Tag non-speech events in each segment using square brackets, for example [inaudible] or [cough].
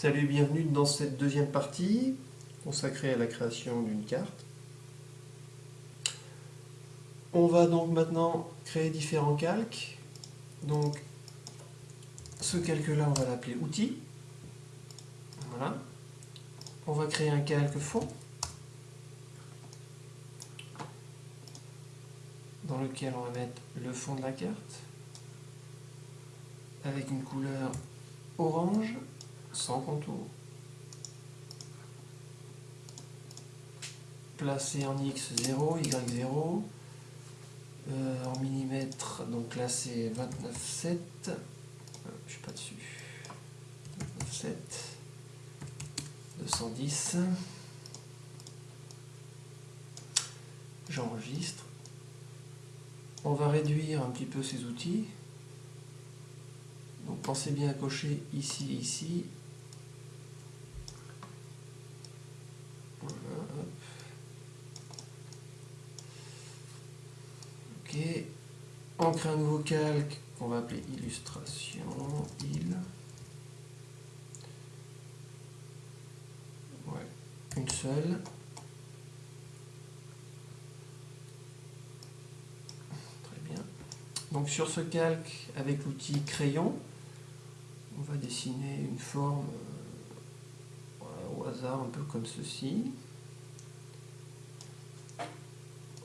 Salut bienvenue dans cette deuxième partie consacrée à la création d'une carte. On va donc maintenant créer différents calques. Donc ce calque-là, on va l'appeler outil. Voilà. On va créer un calque fond dans lequel on va mettre le fond de la carte avec une couleur orange sans contour. Placé en x0, y0, euh, en millimètres, donc là c'est 29,7, euh, je suis pas dessus, 29,7, 210, j'enregistre, on va réduire un petit peu ces outils, donc pensez bien à cocher ici ici. Voilà, Ok. On crée un nouveau calque qu'on va appeler illustration, il. Ouais, une seule. Très bien. Donc sur ce calque, avec l'outil crayon, on va dessiner une forme euh, au hasard, un peu comme ceci.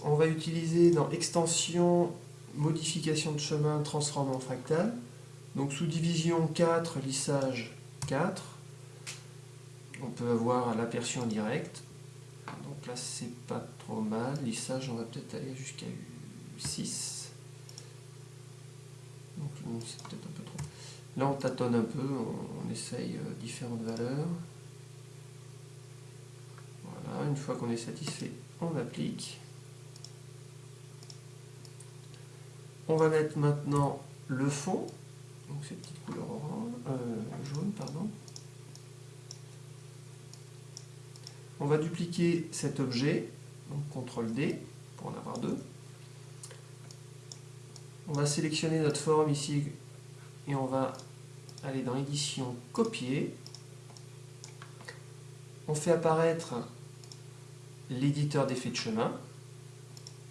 On va utiliser dans extension, modification de chemin, transforme en fractal. Donc sous division 4, lissage 4. On peut avoir l'aperçu en direct. Donc là c'est pas trop mal. Lissage on va peut-être aller jusqu'à 6. Donc c'est peut-être un peu trop. Là, on tâtonne un peu, on, essaye euh, différentes valeurs. Voilà, une fois qu'on est satisfait, on applique. On va mettre maintenant le fond, donc cette petite couleur orange, euh, jaune. On va dupliquer cet objet, donc CTRL D pour en avoir deux. On va sélectionner notre forme ici et on va aller dans édition copier. On fait apparaître l'éditeur d'effet de chemin.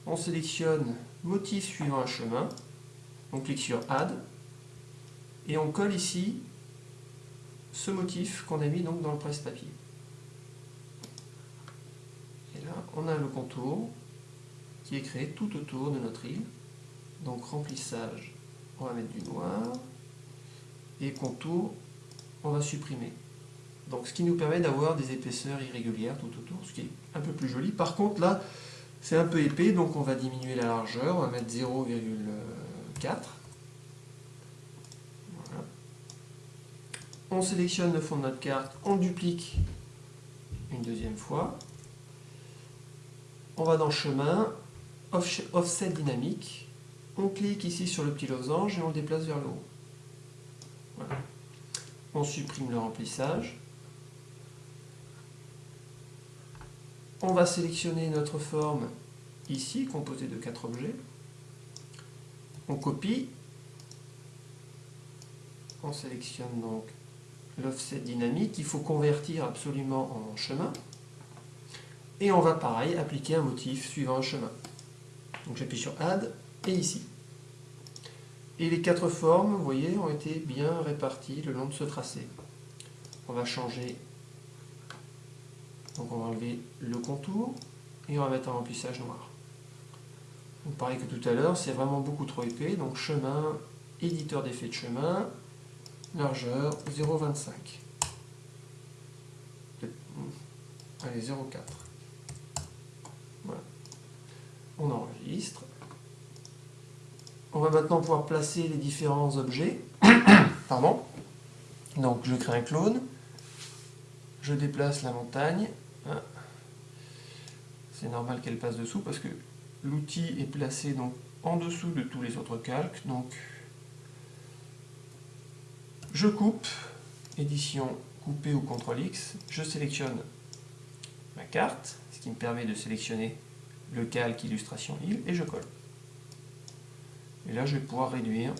On sélectionne motif suivant un chemin. On clique sur Add. Et on colle ici ce motif qu'on a mis donc dans le presse-papier. Et là, on a le contour qui est créé tout autour de notre île. Donc remplissage, on va mettre du noir et contour, on va supprimer. Donc ce qui nous permet d'avoir des épaisseurs irrégulières tout autour, ce qui est un peu plus joli. Par contre là, c'est un peu épais, donc on va diminuer la largeur, on va mettre 0,4. On sélectionne le fond de notre carte, on duplique une deuxième fois. On va dans chemin, offset dynamique. On clique ici sur le petit losange et on le déplace vers le haut. On supprime le remplissage. On va sélectionner notre forme ici, composée de quatre objets. On copie. On sélectionne donc l'offset dynamique. Il faut convertir absolument en chemin. Et on va pareil appliquer un motif suivant un chemin. Donc j'appuie sur Add et ici. Et les quatre formes, vous voyez, ont été bien réparties le long de ce tracé. On va changer, donc on va enlever le contour et on va mettre un remplissage noir. Pareil que tout à l'heure, c'est vraiment beaucoup trop épais, donc chemin, éditeur d'effet de chemin, largeur 0,25. Allez, 0,4. Voilà. On enregistre. On va maintenant pouvoir placer les différents objets. [coughs] Pardon. Donc je crée un clone. Je déplace la montagne. Hein. C'est normal qu'elle passe dessous parce que l'outil est placé en dessous de tous les autres calques. Donc je coupe, édition couper ou CTRL X, je sélectionne ma carte, ce qui me permet de sélectionner le calque illustration île et je colle. Et là, je vais pouvoir réduire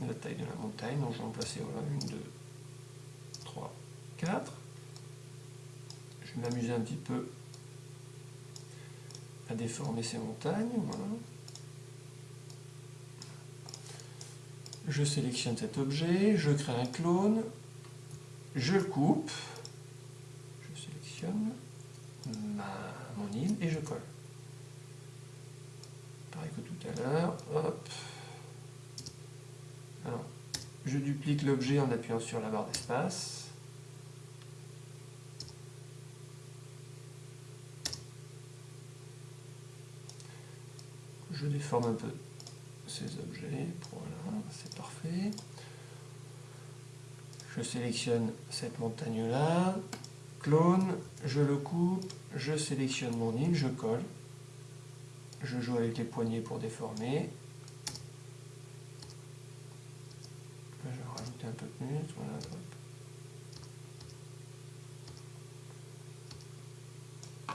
la taille de la montagne. Donc, je vais en placer voilà, une, deux, 4. Je vais m'amuser un petit peu à déformer ces montagnes. Je sélectionne cet objet, je crée un clone, je le coupe, je sélectionne mon île et je colle. Pareil que tout à l'heure, je duplique l'objet en appuyant sur la barre d'espace. Je déforme un peu ces objets. Voilà, c'est parfait. Je sélectionne cette montagne-là, clone, je le coupe, je sélectionne mon île, je colle. Je joue avec les poignées pour déformer. je vais rajouter un peu plus. Voilà,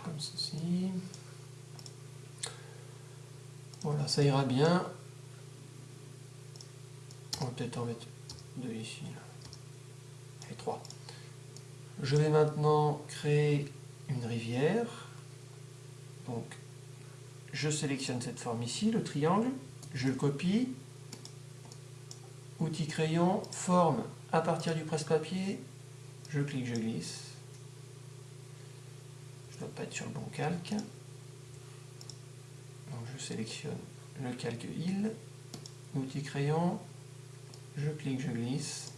Comme ceci. Voilà, ça ira bien. On va peut-être en mettre deux ici. Et trois. Je vais maintenant créer une rivière. Donc, je sélectionne cette forme ici, le triangle. Je le copie. Outil crayon, forme à partir du presse-papier. Je clique, je glisse. Je ne dois pas être sur le bon calque je sélectionne le calque île, outil crayon, je clique, je glisse.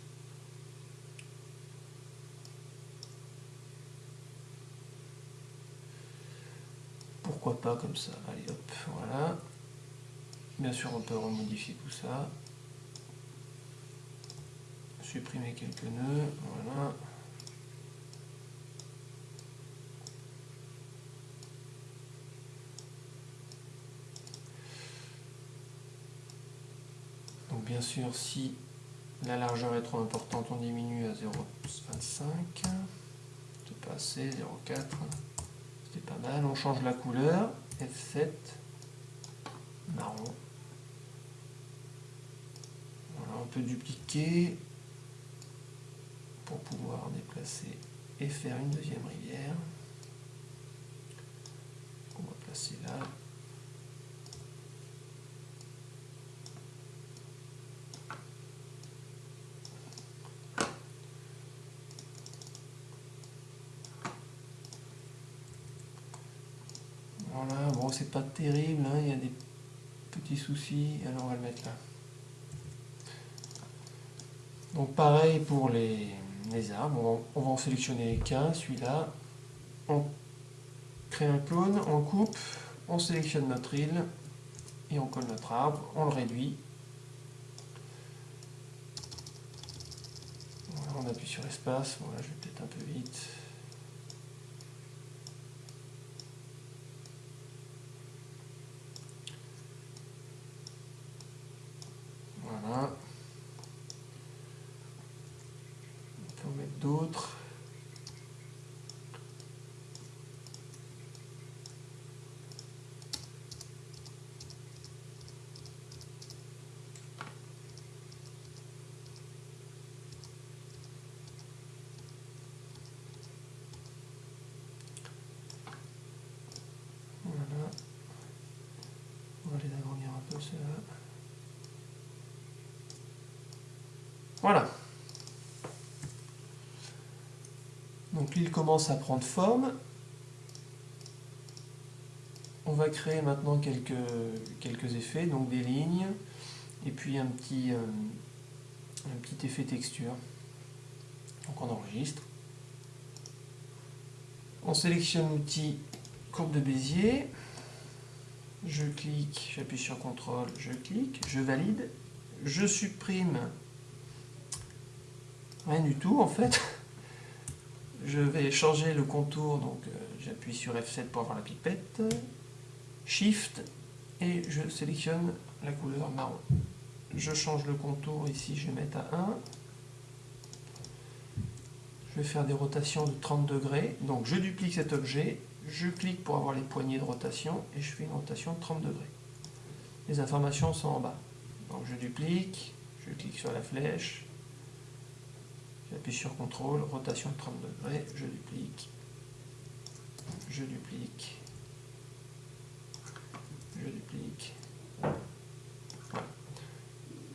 Pourquoi pas comme ça? Allez hop, voilà. Bien sûr on peut remodifier tout ça. Supprimer quelques nœuds, voilà. bien sûr, si la largeur est trop importante, on diminue à 0,25. C'est pas assez, 0,4. C'est pas mal. On change la couleur. F7. Marron. Voilà, on peut dupliquer pour pouvoir déplacer et faire une deuxième rivière. On va placer là. C'est pas terrible, hein, il y a des petits soucis, alors on va le mettre là. Donc pareil pour les, arbres, on va, en sélectionner qu'un, celui-là. On crée un clone, on coupe, on sélectionne notre île et on colle notre arbre, on le réduit. on appuie sur espace, voilà, je vais peut-être un peu vite. D'autres. Voilà. On va les agrandir un peu cela. Voilà. L'île commence à prendre forme. On va créer maintenant quelques, quelques effets, donc des lignes, et puis un petit, euh, un petit effet texture. Donc on enregistre. On sélectionne l'outil courbe de Bézier. Je clique, j'appuie sur CTRL, je clique, je valide. Je supprime rien du tout en fait. Je vais changer le contour, donc euh, j'appuie sur F7 pour avoir la pipette, Shift, et je sélectionne la couleur marron. Je change le contour, ici je vais mettre à 1. Je vais faire des rotations de 30 degrés, donc je duplique cet objet, je clique pour avoir les poignées de rotation, et je fais une rotation de 30 degrés. Les informations sont en bas. Donc je duplique, je clique sur la flèche, J'appuie sur CTRL, rotation de 30 degrés, je duplique, je duplique, je duplique.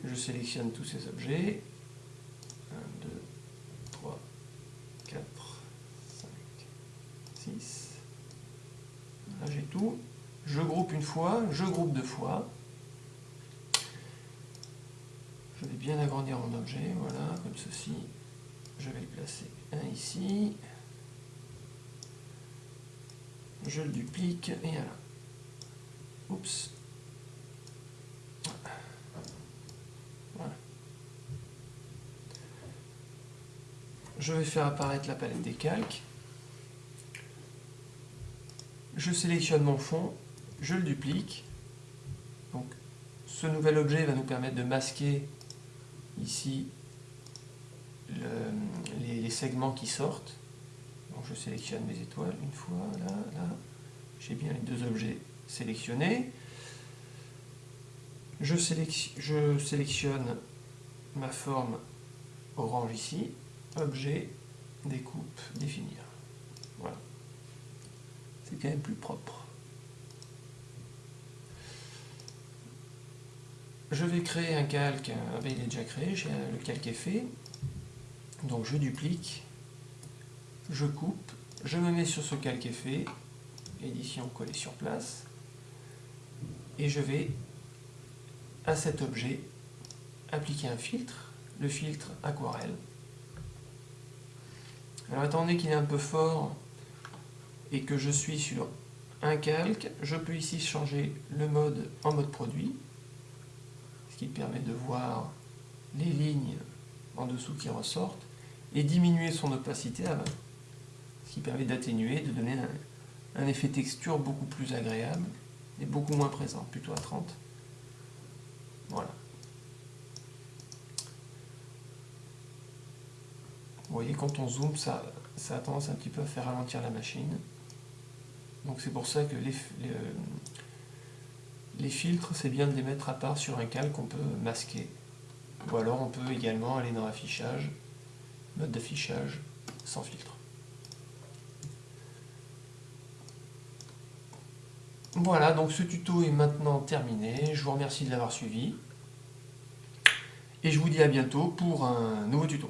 Je sélectionne tous ces objets. 1, 2, 3, 4, 5, 6. Là j'ai tout. Je groupe une fois, je groupe deux fois. Je vais bien agrandir mon objet, voilà, comme ceci. Je vais le placer un ici. Je le duplique et là. Oups. Voilà. Je vais faire apparaître la palette des calques. Je sélectionne mon fond, je le duplique. Donc, ce nouvel objet va nous permettre de masquer ici les, segments qui sortent. Donc je sélectionne mes étoiles une fois, là, là. J'ai bien les deux objets sélectionnés. Je, je sélectionne ma forme orange ici, objet, découpe, définir. Voilà. C'est quand même plus propre. Je vais créer un calque, ah ben, il est déjà créé, le calque est fait. Donc je duplique, je coupe, je me mets sur ce calque effet, édition coller sur place, et je vais à cet objet appliquer un filtre, le filtre aquarelle. Alors donné qu'il est un peu fort et que je suis sur un calque, je peux ici changer le mode en mode produit, ce qui permet de voir les lignes en dessous qui ressortent et diminuer son opacité 20. Ce qui permet d'atténuer, de donner un, effet texture beaucoup plus agréable et beaucoup moins présent, plutôt à 30. Voilà. Vous voyez, quand on zoome, ça, a tendance un petit peu à faire ralentir la machine. Donc c'est pour ça que les, les, les filtres, c'est bien de les mettre à part sur un calque qu'on peut masquer. Ou alors on peut également aller dans l'affichage mode d'affichage sans filtre. Voilà, donc ce tuto est maintenant terminé. Je vous remercie de l'avoir suivi. Et je vous dis à bientôt pour un nouveau tuto.